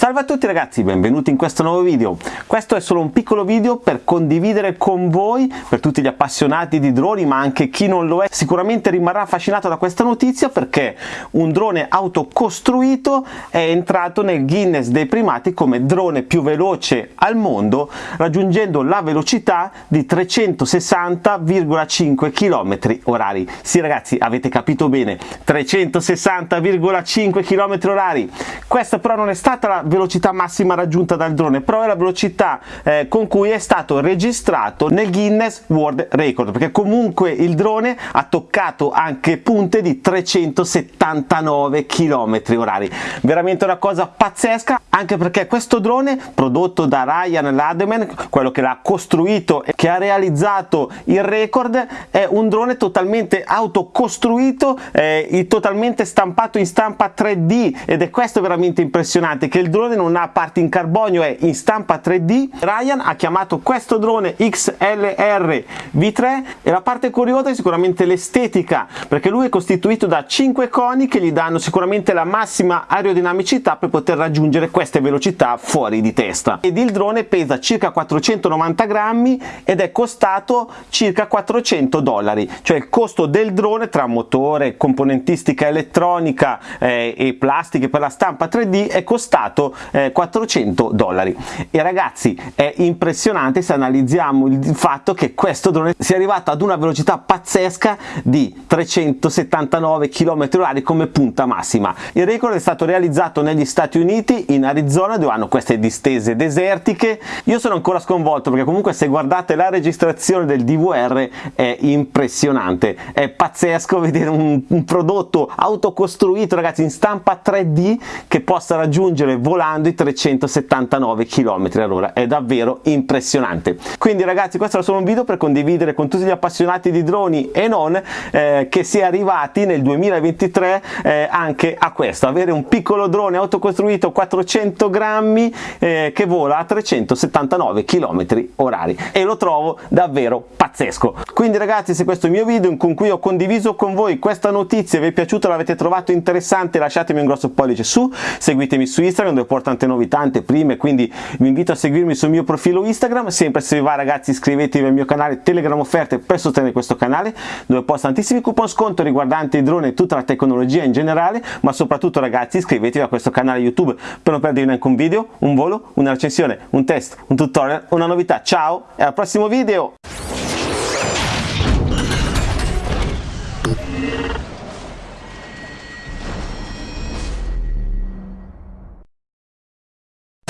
Salve a tutti ragazzi, benvenuti in questo nuovo video. Questo è solo un piccolo video per condividere con voi, per tutti gli appassionati di droni, ma anche chi non lo è, sicuramente rimarrà affascinato da questa notizia perché un drone autocostruito è entrato nel Guinness dei primati come drone più veloce al mondo, raggiungendo la velocità di 360,5 km orari. Sì ragazzi, avete capito bene, 360,5 km orari. Questa però non è stata la velocità massima raggiunta dal drone, però è la velocità eh, con cui è stato registrato nel Guinness World Record, perché comunque il drone ha toccato anche punte di 379 km orari. Veramente una cosa pazzesca, anche perché questo drone, prodotto da Ryan Lademan, quello che l'ha costruito e che ha realizzato il record, è un drone totalmente autocostruito, eh, totalmente stampato in stampa 3D ed è questo veramente impressionante, che il drone drone non ha parti in carbonio, è in stampa 3D. Ryan ha chiamato questo drone XLR V3 e la parte curiosa è sicuramente l'estetica, perché lui è costituito da 5 coni che gli danno sicuramente la massima aerodinamicità per poter raggiungere queste velocità fuori di testa. Ed il drone pesa circa 490 grammi ed è costato circa 400 dollari, cioè il costo del drone tra motore, componentistica elettronica eh, e plastiche per la stampa 3D è costato eh, 400 dollari. E ragazzi è impressionante se analizziamo il fatto che questo drone sia arrivato ad una velocità pazzesca di 379 km h come punta massima. Il record è stato realizzato negli Stati Uniti in Arizona dove hanno queste distese desertiche. Io sono ancora sconvolto perché comunque se guardate la registrazione del DVR è impressionante. È pazzesco vedere un, un prodotto autocostruito ragazzi in stampa 3D che possa raggiungere volare volando i 379 km all'ora. È davvero impressionante. Quindi ragazzi questo era solo un video per condividere con tutti gli appassionati di droni e non eh, che si è arrivati nel 2023 eh, anche a questo. Avere un piccolo drone autocostruito 400 grammi eh, che vola a 379 km orari. E lo trovo davvero pazzesco. Quindi ragazzi se questo mio video con cui ho condiviso con voi questa notizia vi è piaciuto l'avete trovato interessante lasciatemi un grosso pollice su seguitemi su Instagram dove porto tante novità, tante prime, quindi vi invito a seguirmi sul mio profilo Instagram, sempre se vi va ragazzi iscrivetevi al mio canale Telegram Offerte per sostenere questo canale, dove posto tantissimi coupon sconto riguardanti i droni e tutta la tecnologia in generale, ma soprattutto ragazzi iscrivetevi a questo canale YouTube per non perdervi neanche un video, un volo, una recensione, un test, un tutorial, una novità. Ciao e al prossimo video!